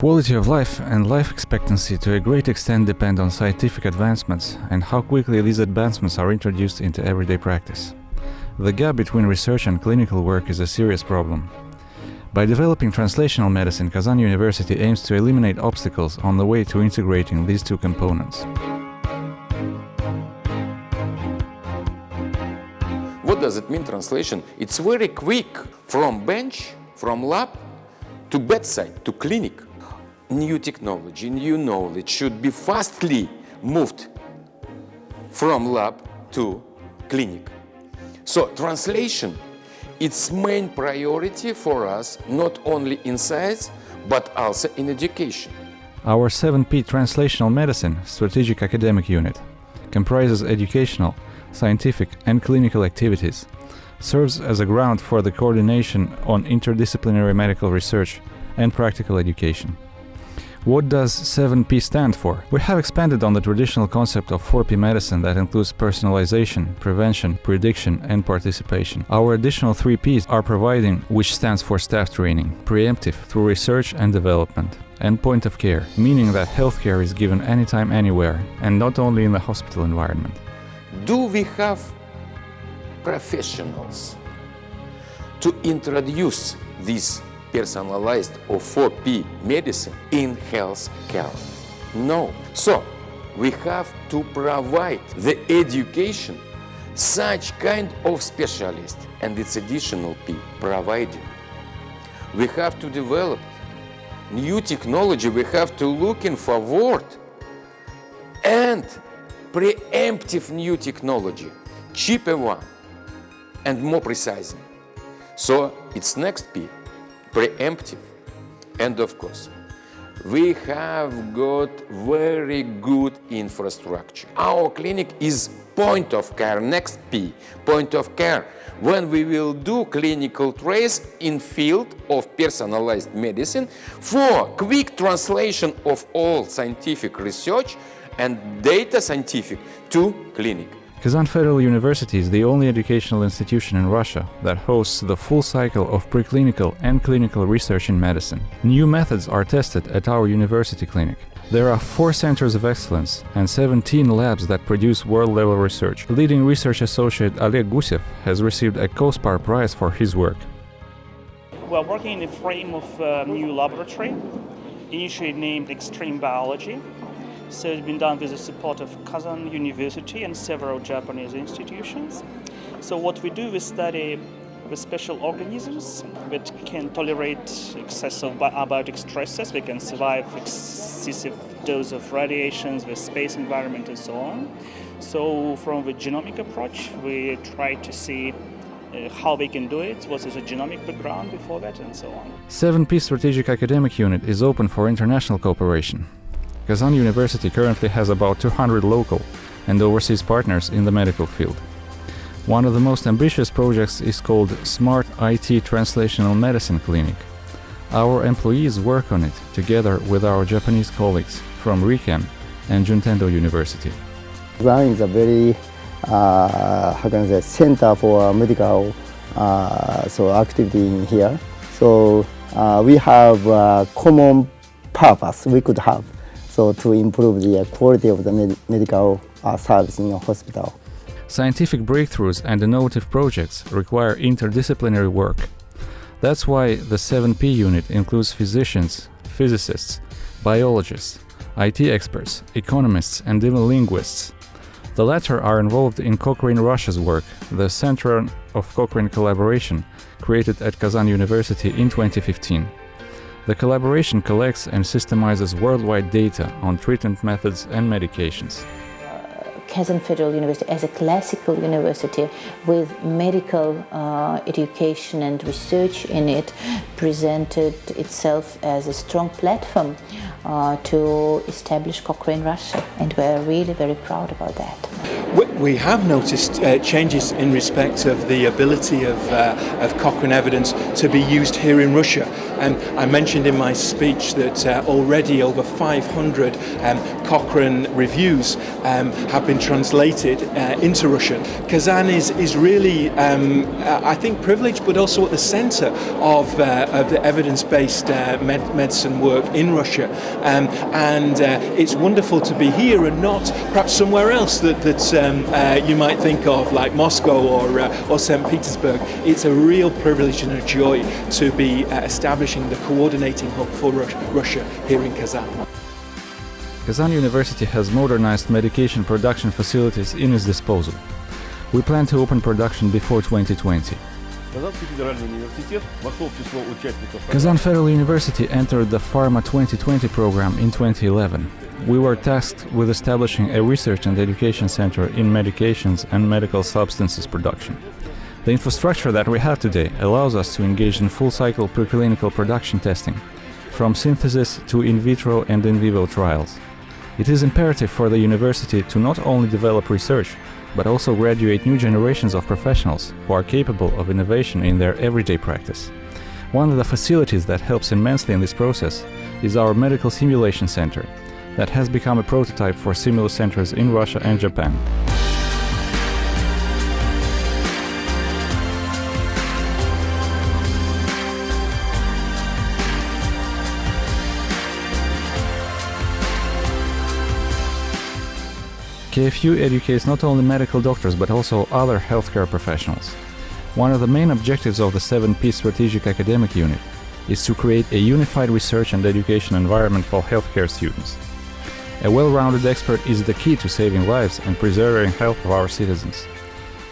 Quality of life and life expectancy to a great extent depend on scientific advancements and how quickly these advancements are introduced into everyday practice. The gap between research and clinical work is a serious problem. By developing translational medicine, Kazan University aims to eliminate obstacles on the way to integrating these two components. What does it mean translation? It's very quick from bench, from lab to bedside, to clinic new technology, new knowledge should be fastly moved from lab to clinic. So translation, its main priority for us, not only in science, but also in education. Our 7P Translational Medicine Strategic Academic Unit comprises educational, scientific and clinical activities, serves as a ground for the coordination on interdisciplinary medical research and practical education. What does 7P stand for? We have expanded on the traditional concept of 4P medicine that includes personalization, prevention, prediction and participation. Our additional 3 Ps are providing, which stands for staff training, preemptive through research and development, and point of care, meaning that healthcare is given anytime anywhere and not only in the hospital environment. Do we have professionals to introduce these personalized or 4P medicine in health care. No. So we have to provide the education such kind of specialist and it's additional P providing. We have to develop new technology, we have to look in forward and preemptive new technology, cheaper one and more precise. So it's next P preemptive. And of course, we have got very good infrastructure. Our clinic is point of care, next P, point of care, when we will do clinical trace in field of personalized medicine for quick translation of all scientific research and data scientific to clinic. Kazan Federal University is the only educational institution in Russia that hosts the full cycle of preclinical and clinical research in medicine. New methods are tested at our university clinic. There are four centers of excellence and 17 labs that produce world-level research. Leading research associate Oleg Gusev has received a COSPAR prize for his work. We are working in the frame of a new laboratory, initially named Extreme Biology, so it's been done with the support of Kazan University and several Japanese institutions. So what we do, we study the special organisms that can tolerate excessive abiotic stresses, we can survive excessive dose of radiations, the space environment and so on. So from the genomic approach, we try to see uh, how they can do it, what is the genomic background before that, and so on. 7P Strategic Academic Unit is open for international cooperation. Kazan University currently has about 200 local and overseas partners in the medical field. One of the most ambitious projects is called Smart IT Translational Medicine Clinic. Our employees work on it together with our Japanese colleagues from RIKEN and Juntendo University. Kazan is a very, uh, how can I say, center for medical uh, so activity in here. So uh, we have a common purpose we could have so to improve the quality of the med medical uh, service in a hospital. Scientific breakthroughs and innovative projects require interdisciplinary work. That's why the 7P unit includes physicians, physicists, biologists, IT experts, economists and even linguists. The latter are involved in Cochrane Russia's work, the Center of Cochrane Collaboration, created at Kazan University in 2015. The collaboration collects and systemizes worldwide data on treatment methods and medications. Kazan Federal University as a classical university with medical uh, education and research in it presented itself as a strong platform uh, to establish Cochrane Russia and we're really very proud about that. We have noticed uh, changes in respect of the ability of, uh, of Cochrane evidence to be used here in Russia. And I mentioned in my speech that uh, already over 500 um, Cochrane reviews um, have been translated uh, into Russian. Kazan is, is really, um, uh, I think, privileged, but also at the centre of, uh, of the evidence-based med medicine work in Russia. Um, and it's wonderful to be here and not perhaps somewhere else that, that um, uh, you might think of, like Moscow or, uh, or St. Petersburg. It's a real privilege and a joy to be uh, establishing the coordinating hub for Russia here in Kazan. Kazan University has modernized medication production facilities in its disposal. We plan to open production before 2020. Kazan Federal University entered the Pharma 2020 program in 2011 we were tasked with establishing a research and education center in medications and medical substances production. The infrastructure that we have today allows us to engage in full-cycle preclinical production testing, from synthesis to in vitro and in vivo trials. It is imperative for the university to not only develop research, but also graduate new generations of professionals who are capable of innovation in their everyday practice. One of the facilities that helps immensely in this process is our Medical Simulation Center, that has become a prototype for similar centers in Russia and Japan. KFU educates not only medical doctors but also other healthcare professionals. One of the main objectives of the 7P Strategic Academic Unit is to create a unified research and education environment for healthcare students. A well-rounded expert is the key to saving lives and preserving health of our citizens.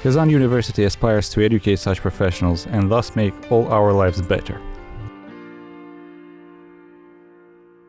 Kazan University aspires to educate such professionals and thus make all our lives better.